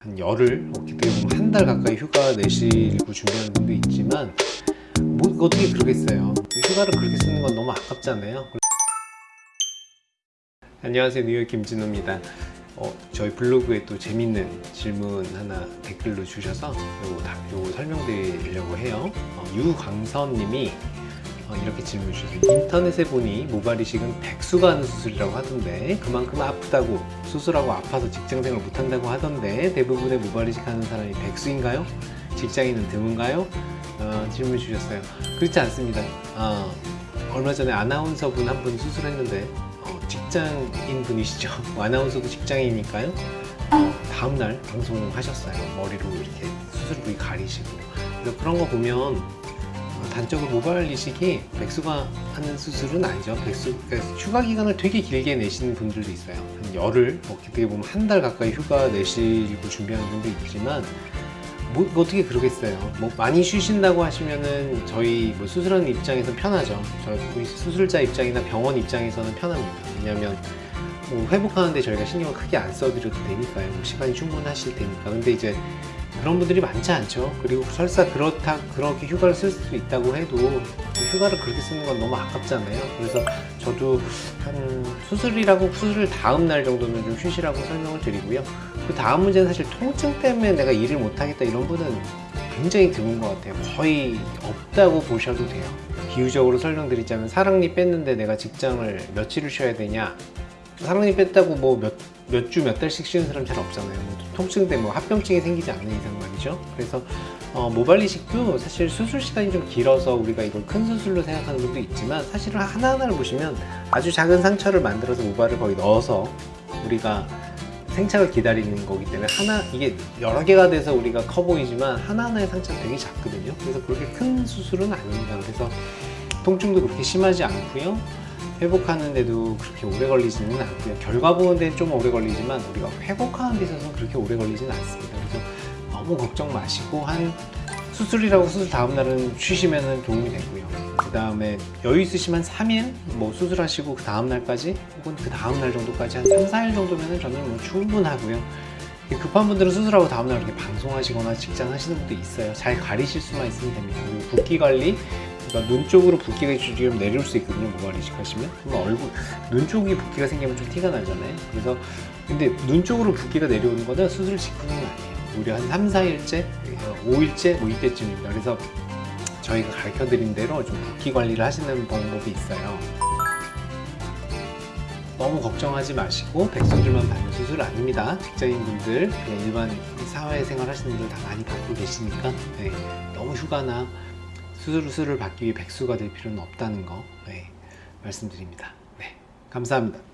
한 열흘 어떻게 보면 한 달 가까이 휴가 내시고 준비하는 분도 있지만 뭐 어떻게 그러겠어요? 휴가를 그렇게 쓰는 건 너무 아깝잖아요. 안녕하세요. 뉴욕 김진호입니다. 어, 저희 블로그에 또 재밌는 질문 하나 댓글로 주셔서 요거, 다, 요거 설명드리려고 해요. 어, 유광선 님이 어, 이렇게 질문 주셨어요. 인터넷에 보니 모발 이식은 백수가 하는 수술이라고 하던데 그만큼 아프다고 수술하고 아파서 직장생활 못한다고 하던데 대부분의 모발 이식하는 사람이 백수인가요? 직장인은 드문가요? 어, 질문 주셨어요. 그렇지 않습니다. 어, 얼마 전에 아나운서 분 한 분 수술했는데 어, 직장인 분이시죠? 아나운서도 직장이니까요? 어, 다음날 방송하셨어요. 머리로 이렇게 수술 부위 가리시고. 그런 거 보면 어, 단적으로 모발 이식이 백수가 하는 수술은 아니죠. 백수, 그러니까 휴가 기간을 되게 길게 내시는 분들도 있어요. 한 열흘, 어떻게 보면 한 달 가까이 휴가 내시고 준비하는 분도 있지만 뭐, 어떻게 그러겠어요. 뭐 많이 쉬신다고 하시면은 저희 뭐 수술하는 입장에서 편하죠. 저희 수술자 입장이나 병원 입장에서는 편합니다. 왜냐하면 뭐 회복하는데 저희가 신경을 크게 안 써드려도 되니까요. 뭐 시간이 충분하실 테니까. 근데 이제 그런 분들이 많지 않죠. 그리고 설사 그렇다 그렇게 휴가를 쓸 수 있다고 해도 휴가를 그렇게 쓰는 건 너무 아깝잖아요. 그래서 저도 한 수술이라고 수술 다음 날 정도는 좀 쉬시라고 설명을 드리고요. 그 다음 문제는 사실 통증 때문에 내가 일을 못 하겠다 이런 분은 굉장히 드문 것 같아요. 거의 없다고 보셔도 돼요. 비유적으로 설명드리자면 사랑니 뺐는데 내가 직장을 며칠을 쉬어야 되냐 사랑니 뺐다고 뭐몇 몇 주 몇 달씩 쉬는 사람 잘 없잖아요. 뭐 통증 때문에 뭐 합병증이 생기지 않는 이상 말이죠. 그래서 어, 모발 이식도 사실 수술 시간이 좀 길어서 우리가 이걸 큰 수술로 생각하는 분도 있지만 사실은 하나하나를 보시면 아주 작은 상처를 만들어서 모발을 거기 넣어서 우리가 생착을 기다리는 거기 때문에 하나 이게 여러 개가 돼서 우리가 커 보이지만 하나하나의 상처가 되게 작거든요. 그래서 그렇게 큰 수술은 아닙니다. 그래서 통증도 그렇게 심하지 않고요. 회복하는데도 그렇게 오래 걸리지는 않고요. 결과 보는 데는 좀 오래 걸리지만 우리가 회복하는 데 있어서는 그렇게 오래 걸리지는 않습니다. 그래서 너무 걱정 마시고 한 수술이라고 수술 다음 날은 쉬시면 도움이 되고요. 그 다음에 여유 있으시면 3일 뭐 수술하시고 그 다음 날까지 혹은 그 다음 날 정도까지 한 3, 4일 정도면 저는 뭐 충분하고요. 급한 분들은 수술하고 다음날 이렇게 방송하시거나 직장 하시는 분도 있어요. 잘 가리실 수만 있으면 됩니다. 그리고 붓기 관리 그러니까 눈 쪽으로 붓기가 지금 내려올 수 있거든요 모발 이식하시면. 그러면 얼굴 눈 쪽이 붓기가 생기면 좀 티가 나잖아요. 그래서 근데 눈 쪽으로 붓기가 내려오는 거는 수술 직후는 아니에요. 우리 한 3, 4일째 5일째 뭐 이때쯤입니다. 그래서 저희가 가르쳐 드린 대로 좀 붓기 관리를 하시는 방법이 있어요. 너무 걱정하지 마시고 백수들만 받는 수술 아닙니다. 직장인분들 그냥 일반 사회생활 하시는 분들 다 많이 받고 계시니까 네, 너무 휴가나 수술을 받기 위해 백수가 될 필요는 없다는 거 네, 말씀드립니다. 네, 감사합니다.